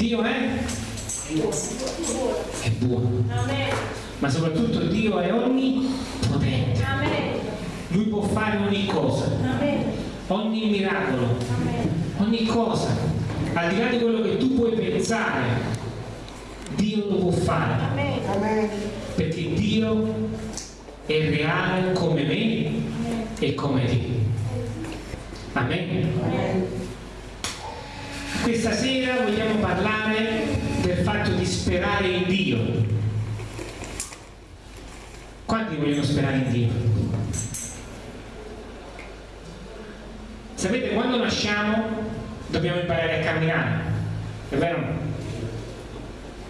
Dio è? È buono. Ma soprattutto Dio è onnipotente. Lui può fare ogni cosa, ogni miracolo, ogni cosa, al di là di quello che tu puoi pensare, Dio lo può fare. Perché Dio è reale come me e come te. Amen. Questa sera vogliamo parlare del fatto di sperare in Dio. Quanti vogliono sperare in Dio? Sapete, quando nasciamo dobbiamo imparare a camminare, è vero?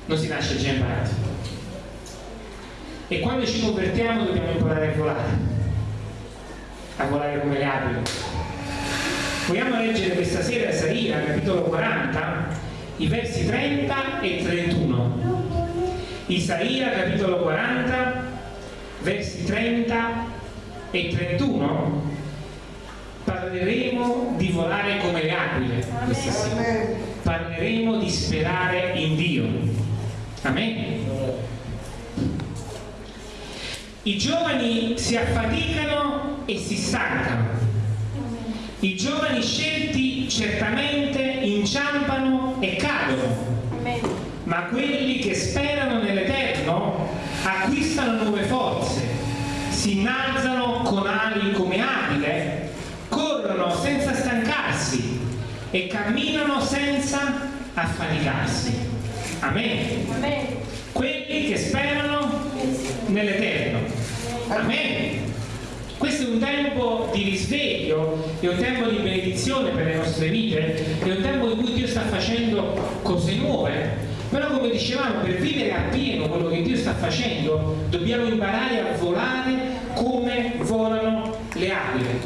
Non si nasce già imparati. E quando ci convertiamo dobbiamo imparare a volare, a volare come le aquile Vogliamo leggere questa sera Isaia, capitolo 40, i versi 30 e 31. Isaia, capitolo 40, versi 30 e 31. Parleremo di volare come le aquile questa sera. Parleremo di sperare in Dio. Amen. I giovani si affaticano e si stancano i giovani scelti certamente inciampano e cadono, ma quelli che sperano nell'Eterno acquistano nuove forze, si innalzano con ali come aquile, corrono senza stancarsi e camminano senza affaticarsi. Amen. Amen. Quelli che sperano nell'Eterno. Amen. Questo è un tempo di risveglio, è un tempo di benedizione per le nostre vite, è un tempo in cui Dio sta facendo cose nuove. Però come dicevamo, per vivere appieno quello che Dio sta facendo, dobbiamo imparare a volare come volano le aquile.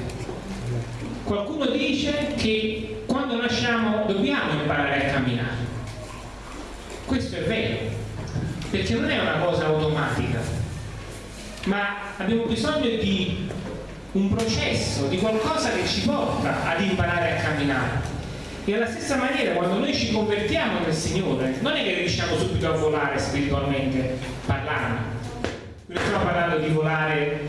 Qualcuno dice che quando nasciamo dobbiamo imparare a camminare. Questo è vero, perché non è una cosa automatica, ma abbiamo bisogno di un processo, di qualcosa che ci porta ad imparare a camminare. E alla stessa maniera quando noi ci convertiamo nel Signore, non è che riusciamo subito a volare spiritualmente parlando. Non stiamo parlando di volare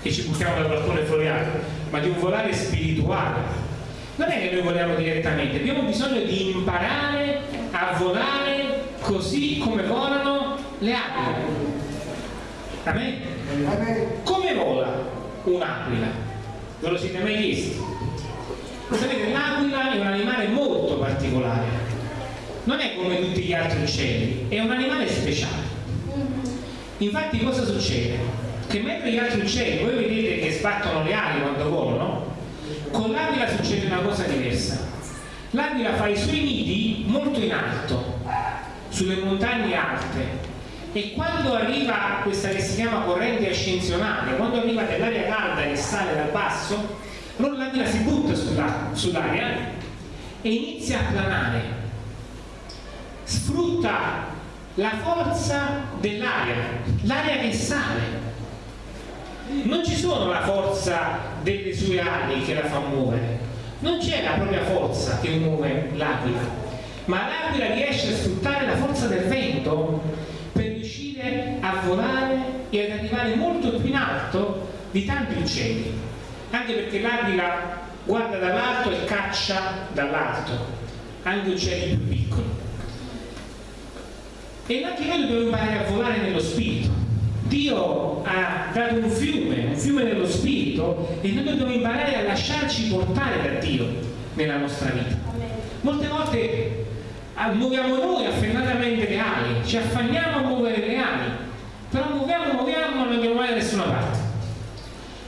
che ci buttiamo dal balcone floreale, ma di un volare spirituale. Non è che noi voliamo direttamente, abbiamo bisogno di imparare a volare così come volano le aquile. Amen? Come vola? Un'aquila. Ve lo siete mai chiesti? Sapete, l'aquila è un animale molto particolare. Non è come tutti gli altri uccelli, è un animale speciale. Infatti cosa succede? Che mentre gli altri uccelli, voi vedete che sbattono le ali quando volano, con l'aquila succede una cosa diversa. L'aquila fa i suoi nidi molto in alto, sulle montagne alte, e quando arriva questa che si chiama corrente ascensionale, quando arriva dell'aria calda che sale dal basso, l'aquila si butta sull'aria e inizia a planare, sfrutta la forza dell'aria, l'aria che sale. Non ci sono la forza delle sue ali che la fa muovere, non c'è la propria forza che muove l'aquila, ma l'aquila riesce a sfruttare la forza del vento volare e ad arrivare molto più in alto di tanti uccelli anche perché l'aquila guarda dall'alto e caccia dall'alto. Anche uccelli più piccoli. E anche noi dobbiamo imparare a volare nello spirito. Dio ha dato un fiume, un fiume nello spirito e noi dobbiamo imparare a lasciarci portare da Dio nella nostra vita. Molte volte muoviamo noi affannatamente le ali, ci affanniamo a muovere le ali, muoviamo, muoviamo, ma non andiamo mai da nessuna parte.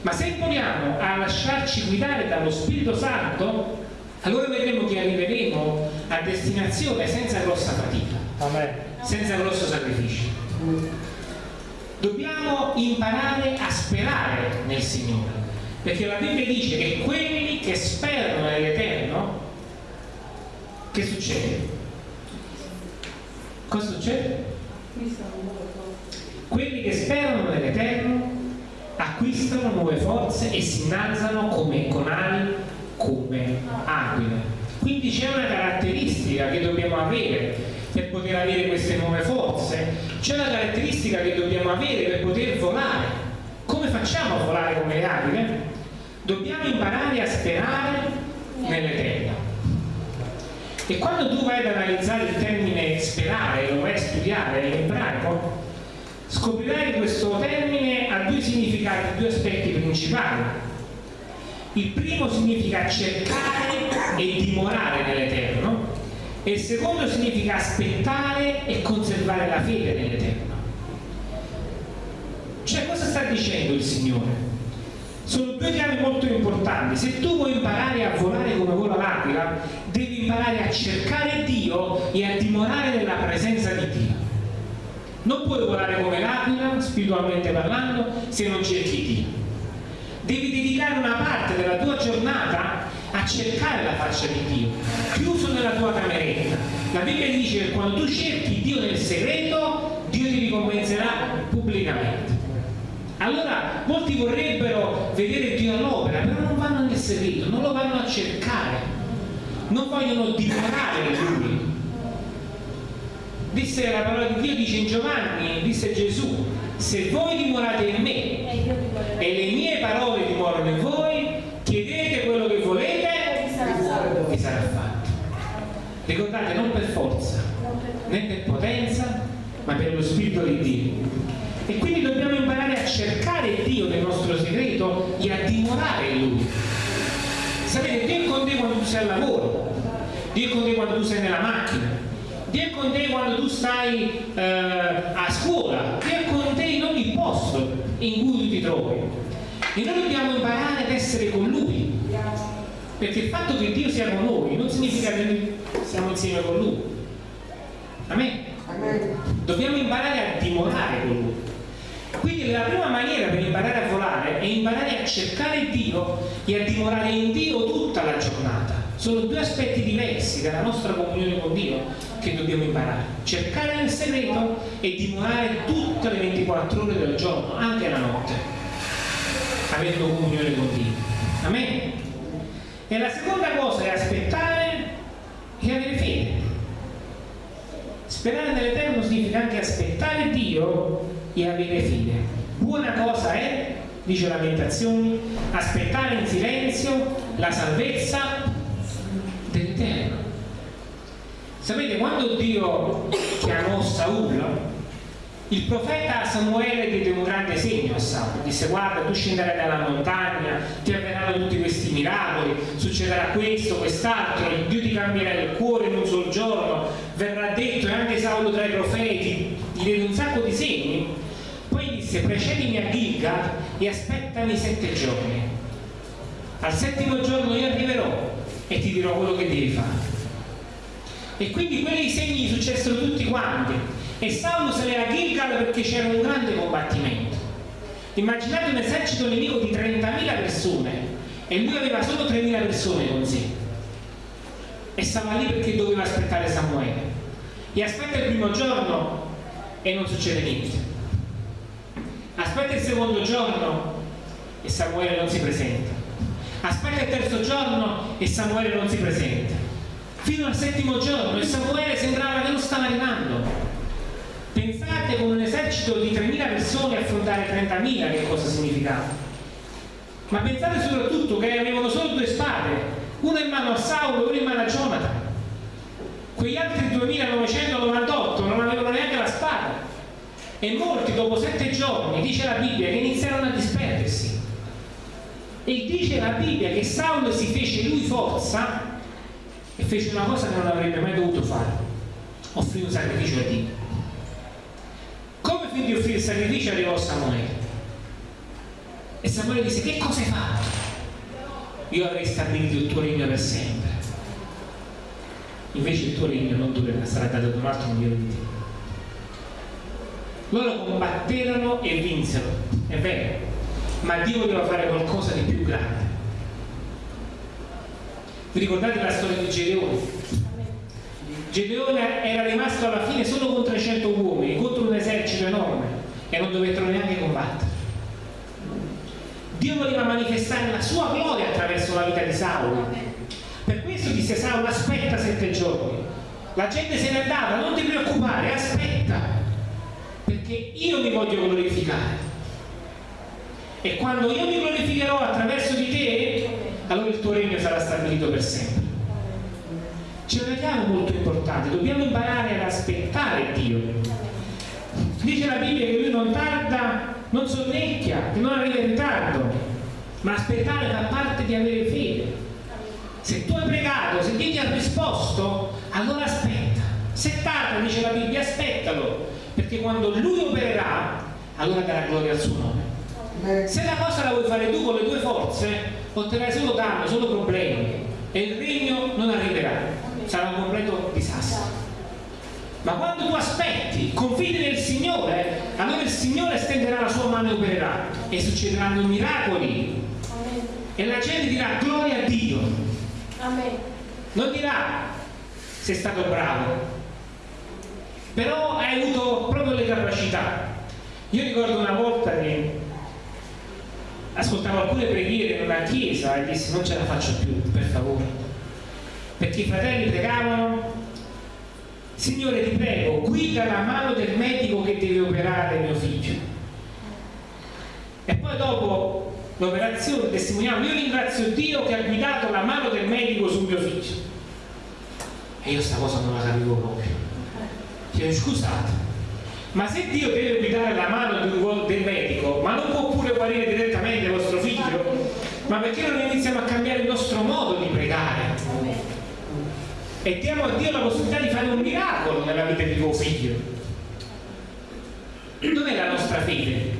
Ma se imponiamo a lasciarci guidare dallo Spirito Santo, allora vedremo che arriveremo a destinazione senza grossa fatica, Amen. senza grosso sacrificio. Dobbiamo imparare a sperare nel Signore, perché la Bibbia dice che quelli che sperano nell'Eterno, che succede? Cosa succede? Quelli che sperano nell'Eterno acquistano nuove forze e si innalzano come, con ali come aquile. Quindi c'è una caratteristica che dobbiamo avere per poter avere queste nuove forze, c'è una caratteristica che dobbiamo avere per poter volare. Come facciamo a volare come le aquile? Dobbiamo imparare a sperare nell'Eterno. E quando tu vai ad analizzare il termine sperare, lo vai a studiare scoprirai questo termine ha due significati, due aspetti principali. Il primo significa cercare e dimorare nell'Eterno e il secondo significa aspettare e conservare la fede nell'Eterno. Cioè cosa sta dicendo il Signore? Sono due chiavi molto importanti. Se tu vuoi imparare a volare come vola l'aquila, devi imparare a cercare Dio e a dimorare nella presenza di Dio. Non puoi volare come l'aquila, spiritualmente parlando, se non cerchi Dio. Devi dedicare una parte della tua giornata a cercare la faccia di Dio, chiuso nella tua cameretta. La Bibbia dice che quando tu cerchi Dio nel segreto, Dio ti ricompenserà pubblicamente. Allora molti vorrebbero vedere Dio all'opera, però non vanno nel segreto, non lo vanno a cercare, non vogliono dimorare in Lui. Disse la parola di Dio, dice in Giovanni, disse Gesù, se voi dimorate in me e le mie parole dimorano in voi, chiedete quello che volete e sarà fatto. Ricordate, non per forza, né per potenza, ma per lo Spirito di Dio. E quindi dobbiamo imparare a cercare Dio nel nostro segreto e a dimorare in Lui. Sapete, Dio è con te quando tu sei al lavoro, Dio è con te quando tu sei nella macchina, Dio è con te quando tu stai eh, a scuola, Dio è con te in ogni posto in cui tu ti trovi. E noi dobbiamo imparare ad essere con Lui. Perché il fatto che Dio sia con noi non significa che noi siamo insieme con Lui. Amen. Amen. Dobbiamo imparare a dimorare con Lui. Quindi la prima maniera per imparare a volare è imparare a cercare Dio e a dimorare in Dio tutta la giornata. Sono due aspetti diversi dalla nostra comunione con Dio che dobbiamo imparare. Cercare nel segreto e dimorare tutte le 24 ore del giorno, anche la notte, avendo comunione con Dio. Amen. E la seconda cosa è aspettare e avere fede. Sperare nell'Eterno significa anche aspettare Dio e avere fede. Buona cosa è, dice Lamentazioni, aspettare in silenzio la salvezza dell'Eterno. Sapete, quando Dio chiamò Saul, il profeta Samuele diede un grande segno a Saul, disse guarda tu scenderai dalla montagna, ti avverranno tutti questi miracoli, succederà questo, quest'altro, Dio ti cambierà il cuore in un solo giorno, verrà detto e anche Saulo tra i profeti gli diede un sacco di segni, poi disse precedimi a Gilgal e aspettami sette giorni, al settimo giorno io arriverò e ti dirò quello che devi fare. E quindi quei segni successero tutti quanti e Saulo se ne a Gilgal perché c'era un grande combattimento. Immaginate un esercito nemico di 30.000 persone e lui aveva solo 3.000 persone con sé. E stava lì perché doveva aspettare Samuele. E aspetta il primo giorno e non succede niente. Aspetta il secondo giorno e Samuele non si presenta. Aspetta il terzo giorno e Samuele non si presenta. Fino al settimo giorno e Samuele sembrava che non stava arrivando Pensate con un esercito di 3.000 persone affrontare 30.000 che cosa significava. Ma pensate soprattutto che avevano solo due spade, una in mano a Saulo e una in mano a Jonathan. Quegli altri 2.998 non avevano neanche la spada. E molti dopo sette giorni, dice la Bibbia, che iniziarono a disperdersi. E dice la Bibbia che Saulo si fece lui forza e fece una cosa che non avrebbe mai dovuto fare. Offrì un sacrificio a Dio quindi offrire il sacrificio arrivò Samuele e Samuele disse che cosa hai fatto? io avrei stabilito il tuo regno per sempre invece il tuo regno non durerà sarà dato ad un altro migliore di te loro combatterono e vinsero è vero ma Dio voleva fare qualcosa di più grande vi ricordate la storia di Gedeone? Gedeone era rimasto alla fine solo con 300 uomini contro un esercito enorme e non dovettero neanche combattere. Dio voleva manifestare la sua gloria attraverso la vita di Saulo. Per questo disse Saulo aspetta sette giorni. la gente se ne andava, non ti preoccupare, aspetta, perché io mi voglio glorificare. E quando io mi glorificherò attraverso di te, allora il tuo regno sarà stabilito per sempre. C'è una chiave molto importante, dobbiamo imparare ad aspettare Dio. Dice la Bibbia che lui non tarda, non sonnecchia, che non arriva in ritardo, ma aspettare fa parte di avere fede. Se tu hai pregato, se Dio ti ha risposto, allora aspetta. Se tarda, dice la Bibbia, aspettalo, perché quando Lui opererà, allora darà gloria al suo nome. Se la cosa la vuoi fare tu con le tue forze, otterrai solo danno, solo problemi e il regno non arriverà, sarà un completo disastro. Ma quando tu aspetti, confidi nel Signore, allora il Signore stenderà la sua mano e opererà e succederanno miracoli. E la gente dirà gloria a Dio. Amen. Non dirà sei stato bravo, però hai avuto proprio le capacità. Io ricordo una volta che ascoltavo alcune preghiere in una chiesa e dissi non ce la faccio più, per favore. Perché i fratelli pregavano, Signore ti prego, guida la mano del medico che deve operare mio figlio. E poi dopo l'operazione testimoniamo, io ringrazio Dio che ha guidato la mano del medico sul mio figlio. E io sta cosa non la capivo proprio. Chiedo scusate, ma se Dio deve guidare la mano del medico, ma non può pure guarire direttamente il vostro figlio? Ma perché non iniziamo a cambiare il nostro modo di pregare? E diamo a Dio la possibilità di fare un miracolo nella vita di tuo figlio. Dov'è la nostra fede?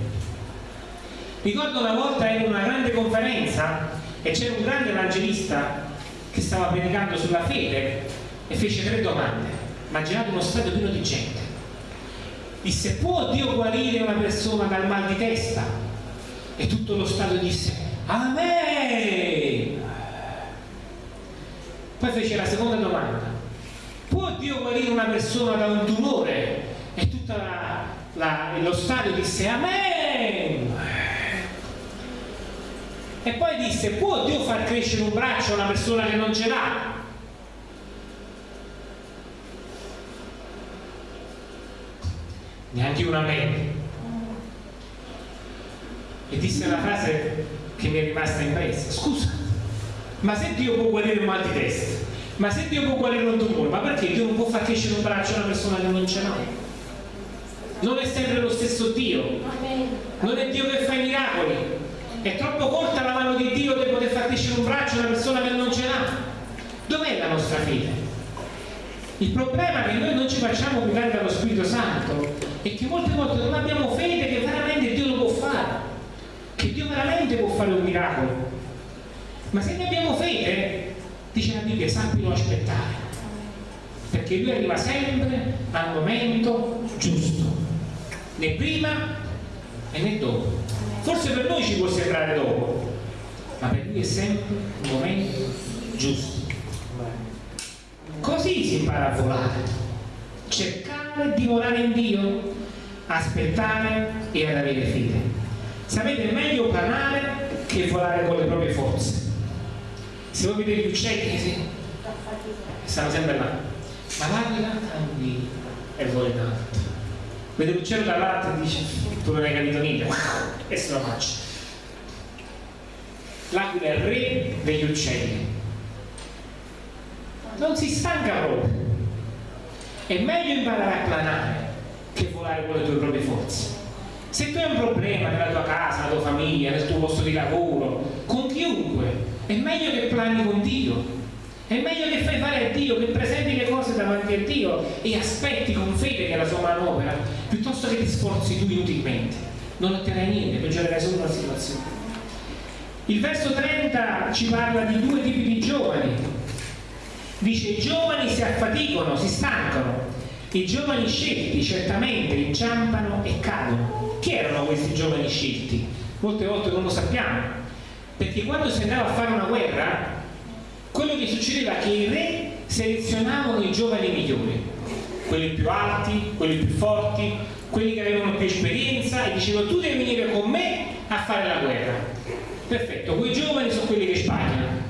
Ricordo una volta in una grande conferenza e c'era un grande evangelista che stava predicando sulla fede e fece tre domande. Immaginate uno stadio pieno di gente. Disse, può Dio guarire una persona dal mal di testa? E tutto lo stadio disse, Amen! Poi fece la seconda domanda. Può Dio guarire una persona da un tumore? E tutto lo stadio disse, Amen! E poi disse, può Dio far crescere un braccio a una persona che non ce l'ha? Neanche una mente. E disse una frase che mi è rimasta impressa. Scusa, ma se Dio può guarire un mal di testa, ma se Dio può guarire un tumore, ma perché Dio non può far crescere un braccio a una persona che non ce l'ha? Non è sempre lo stesso Dio. Non è Dio che fa i miracoli, è troppo corta la mano di Dio per poter far crescere un braccio a una persona che non ce l'ha. Dov'è la nostra fede? Il problema è che noi non ci facciamo guidare dallo Spirito Santo e che molte volte non abbiamo fede che veramente Dio lo può fare, che Dio veramente può fare un miracolo. Ma se ne abbiamo fede, dice la Bibbia, sappilo aspettare, perché Lui arriva sempre al momento giusto, né prima e né dopo. Forse per noi ci può sembrare dopo, ma per lui è sempre un momento giusto. Così si impara a volare. Cercare di volare in Dio, aspettare e ad avere fede. Sapete, è meglio planare che volare con le proprie forze. Se voi vedete gli uccelli, sì, stanno sempre là. Ma l'aquila tranquilla e vuole tanto. Vede l'uccello dall'alto e dice tu non hai capito niente e se lo faccio l'aquila è il re degli uccelli non si stanca proprio è meglio imparare a planare che volare con le tue proprie forze se tu hai un problema nella tua casa, nella tua famiglia, nel tuo posto di lavoro, con chiunque, è meglio che plani con Dio. È meglio che fai fare a Dio, che presenti le cose davanti a Dio e aspetti con fede che la sua mano opera, piuttosto che ti sforzi tu inutilmente. Non otterrai niente, peggiorerai solo la situazione. Il verso 30 ci parla di due tipi di giovani. Dice i giovani si affaticano, si stancano. I giovani scelti certamente inciampano e cadono. Chi erano questi giovani scelti? Molte volte non lo sappiamo. Perché quando si andava a fare una guerra, quello che succedeva è che i re selezionavano i giovani migliori quelli più alti, quelli più forti, quelli che avevano più esperienza e dicevano tu devi venire con me a fare la guerra. Perfetto, quei giovani sono quelli che sbagliano.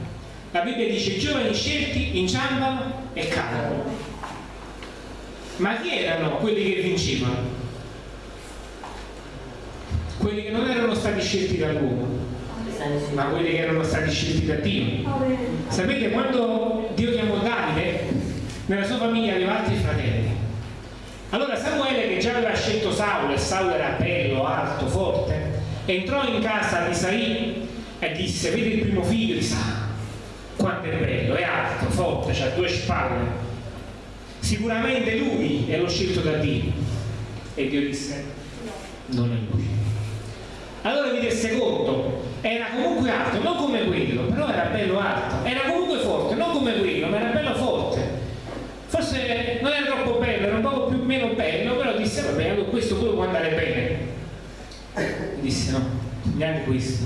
La Bibbia dice i giovani scelti inciampano e cadono. Ma chi erano quelli che vincevano? Quelli che non erano stati scelti dall'uomo, ma quelli che erano stati scelti da Dio. Sapete, quando Dio chiamò Davide, nella sua famiglia aveva altri fratelli. Allora Samuele, che già aveva scelto Saulo, e Saulo era bello, alto, forte, entrò in casa di Saì e disse, vede il primo figlio di Sa, quanto è bello, è alto, forte, ha due spalle. Sicuramente lui è lo scelto da Dio. E Dio disse, non è lui. Allora vi rese conto, era comunque alto, non come quello, però era bello alto, era comunque forte, non come quello, ma era bello forte. Forse non era troppo bello, era un po' più meno bello, però disse, vabbè, allora questo pure può andare bene. Disse no, neanche questo.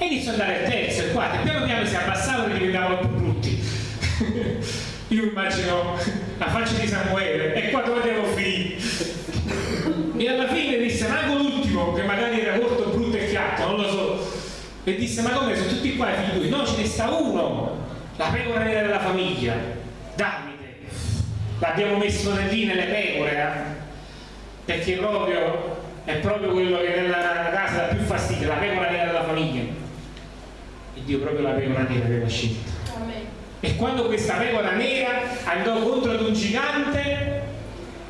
E iniziò ad andare il terzo, il quarto, e piano piano si abbassavano e diventavano più brutti. Io immagino la faccia di Samuele, e qua dove devo finire? E alla fine disse, manco l'ultimo, che magari era molto brutto e chiatto, non lo so. E disse, ma come sono tutti qua i figli? No, ce ne sta uno, la pecora nera della famiglia, Davide. L'abbiamo messo lì nelle pecore, eh? perché proprio è proprio quello che nella casa dà più fastidio, la pecora nera della famiglia. E Dio proprio la pecora nera aveva scelto. E quando questa pecora nera andò contro ad un gigante,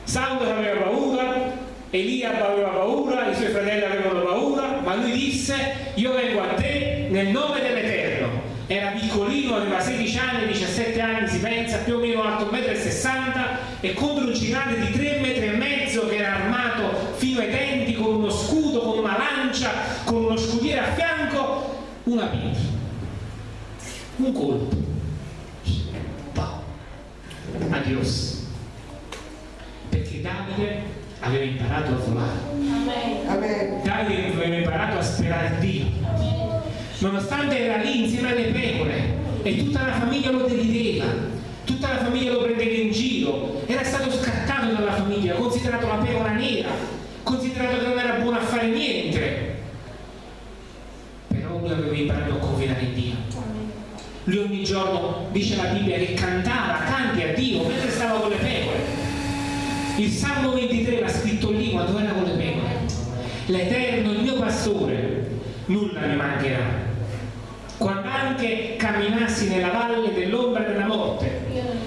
Saulo aveva paura, Elia aveva paura, i suoi fratelli avevano paura, ma lui disse, io vengo a te nel nome dell'Eterno. Era piccolino, aveva 16 anni, 17 anni, si pensa, più o meno alto 1,60 m e contro un gigante di 3 metri e mezzo che era armato fino ai denti con uno scudo, con una lancia, con uno scudiere a fianco, una pietra. Un colpo. Wow. Adios. Perché Davide aveva imparato a volare. Amen. Davide aveva imparato a sperare Dio. Nonostante era lì insieme alle pecore e tutta la famiglia lo derideva, tutta la famiglia lo prendeva in giro, era stato scartato dalla famiglia, considerato la pecora nera, considerato che non era buono a fare niente. Però lui aveva imparato a confidare in Dio. Lui ogni giorno, dice la Bibbia, che cantava canti a Dio mentre stava con le pecore il Salmo 23 l'ha scritto lì quando era con le pecore. L'Eterno, il mio pastore, nulla mi mancherà. Quando anche camminassi nella valle dell'ombra della morte,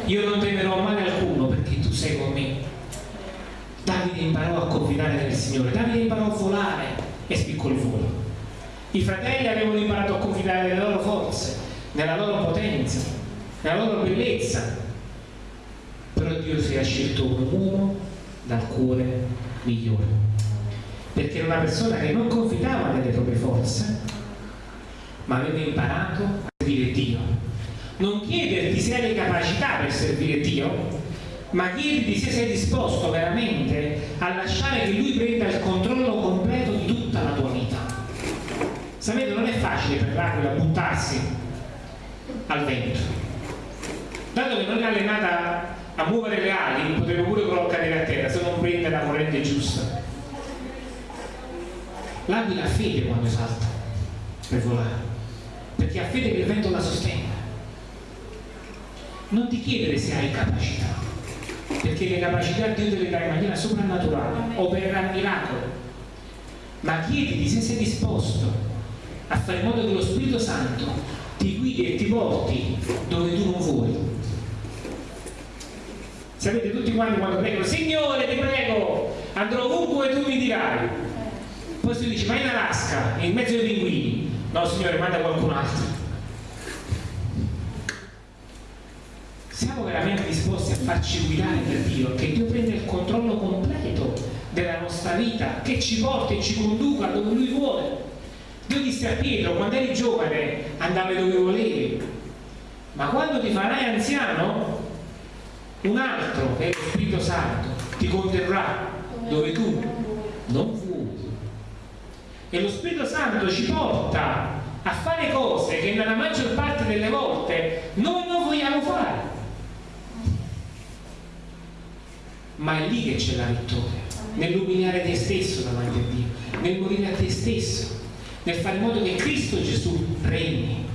io non temerò male alcuno perché tu sei con me. Davide imparò a confidare nel Signore, Davide imparò a volare e spiccò il volo. I fratelli avevano imparato a confidare nelle loro forze, nella loro potenza, nella loro bellezza, però Dio si è scelto un uomo dal cuore migliore perché era una persona che non confidava nelle proprie forze ma aveva imparato a servire Dio. Non chiederti se hai le capacità per servire Dio ma chiederti se sei disposto veramente a lasciare che Lui prenda il controllo completo di tutta la tua vita. Sapete non è facile per l'aquila buttarsi al vento. Dato che non è allenata a muovere le ali potremmo pure cadere a terra se non prende la corrente giusta. L'aquila ha fede quando salta per volare perché ha fede che il vento la sostenga. Non ti chiedere se hai capacità perché le capacità Dio te le dà in maniera soprannaturale opererà miracolo. Ma chiediti se sei disposto a fare in modo che lo Spirito Santo ti guidi e ti porti dove tu non vuoi Sapete tutti quanti quando pregano, Signore ti prego, andrò ovunque tu mi dirai. Poi si dice, ma in Alaska, in mezzo ai pinguini. No, Signore, manda qualcun altro. Siamo veramente disposti a farci guidare da Dio, che Dio prenda il controllo completo della nostra vita, che ci porti e ci conduca dove Lui vuole. Dio disse a Pietro, quando eri giovane andavi dove volevi, ma quando ti farai anziano un altro che è lo Spirito Santo ti conterrà dove tu non vuoi e lo Spirito Santo ci porta a fare cose che nella maggior parte delle volte noi non vogliamo fare. Ma è lì che c'è la vittoria nell'umiliare te stesso davanti a Dio nel morire a te stesso nel fare in modo che Cristo Gesù regni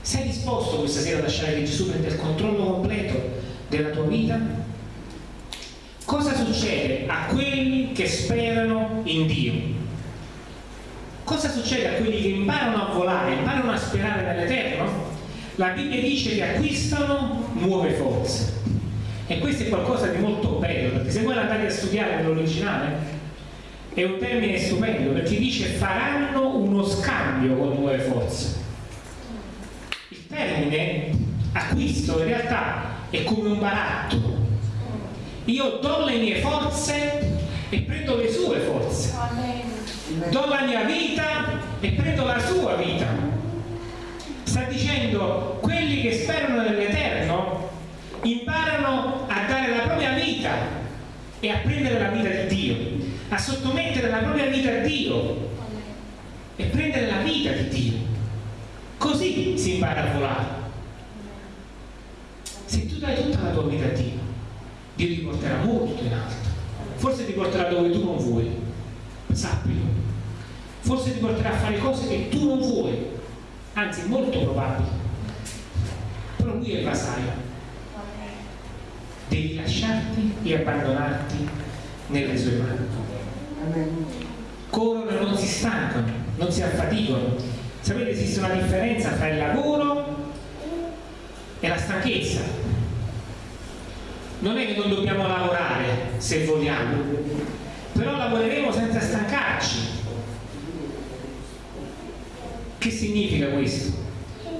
sei disposto questa sera a lasciare che Gesù prenda il controllo completo della tua vita? cosa succede a quelli che sperano in Dio? Cosa succede a quelli che imparano a volare, imparano a sperare nell'Eterno? La Bibbia dice che acquistano nuove forze. E questo è qualcosa di molto bello, perché se voi andate a studiare nell'originale, è un termine stupendo, perché dice faranno uno scambio con nuove forze. Il termine acquisto in realtà è come un baratto. Io do le mie forze e prendo le sue forze. Do la mia vita e prendo la sua vita. Sta dicendo quelli che sperano nell'Eterno imparano a dare la propria vita e a prendere la vita di Dio, a sottomettere la propria vita a Dio e prendere la vita di Dio. Così si impara a volare. Se tu dai tutta la tua vita a Dio, Dio ti porterà molto in alto. Forse ti porterà dove tu non vuoi, sappilo. Forse ti porterà a fare cose che tu non vuoi, anzi molto probabile. Però lui è il vasaio. Devi lasciarti e abbandonarti nelle sue mani. Corrono e non si stancano, non si affaticano. Sapete esiste una differenza tra il lavoro e la stanchezza. Non è che non dobbiamo lavorare se vogliamo, però lavoreremo senza stancarci. Che significa questo?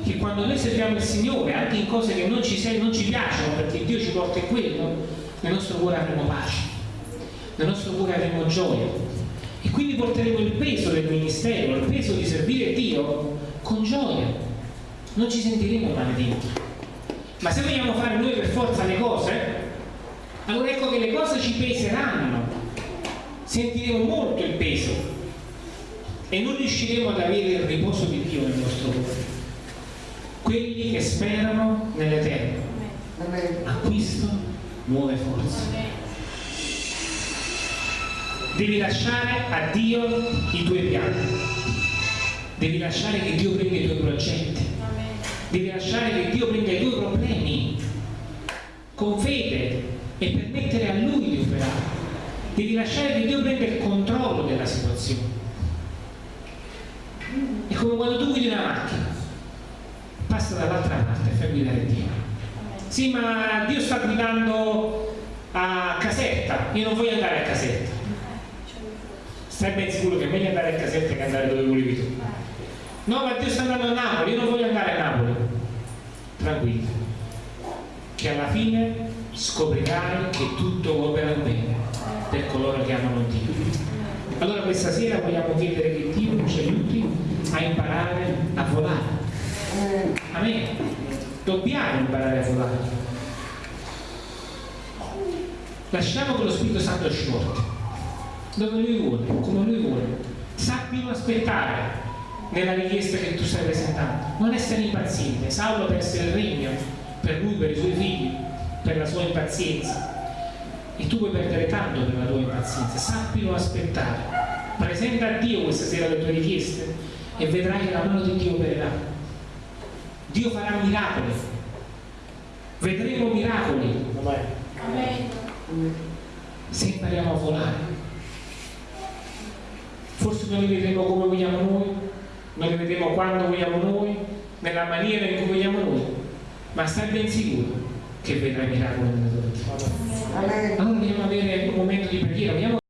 Che quando noi serviamo il Signore, anche in cose che non ci, non ci piacciono, perché Dio ci porta in quello, nel nostro cuore avremo pace, nel nostro cuore avremo gioia. E quindi porteremo il peso del ministero, il peso di servire Dio con gioia. Non ci sentiremo malediti. Ma se vogliamo fare noi per forza le cose, allora ecco che le cose ci peseranno, sentiremo molto il peso e non riusciremo ad avere il riposo di Dio nel nostro cuore. Quelli che sperano nell'Eterno acquistano nuove forze. Devi lasciare a Dio i tuoi piani, devi lasciare che Dio prenda i tuoi progetti, devi lasciare che Dio prenda i tuoi problemi con fede e permettere a Lui di operare. Devi lasciare che Dio prenda il controllo della situazione. È come quando tu guidi una macchina, passa dall'altra parte e fai guidare Dio. Sì, ma Dio sta guidando a Caserta, io non voglio andare a Caserta. Stai ben sicuro che è meglio andare a Caserta che andare dove volevi tu. No, ma Dio sta andando a Napoli, io non voglio andare a Napoli. Tranquillo, che alla fine scoprirai che tutto opera bene per coloro che amano Dio. Allora questa sera vogliamo chiedere che Dio ci aiuti a imparare a volare. Amen. Dobbiamo imparare a volare. Lasciamo che lo Spirito Santo ci porti dove Lui vuole, come Lui vuole. Sappilo aspettare nella richiesta che tu stai presentando. Non essere impaziente. Saulo perse il regno per lui, per i suoi figli, per la sua impazienza. E tu puoi perdere tanto per la tua impazienza. Sappilo aspettare. Presenta a Dio questa sera le tue richieste e vedrai che la mano di Dio opererà. Dio farà miracoli. Vedremo miracoli. Se impariamo a volare forse non li vedremo come vogliamo noi, non li vedremo quando vogliamo noi, nella maniera in cui vogliamo noi, ma stai ben sicuro che vedrai miracoli nella tua vita. Allora andiamo a avere un momento di preghiera,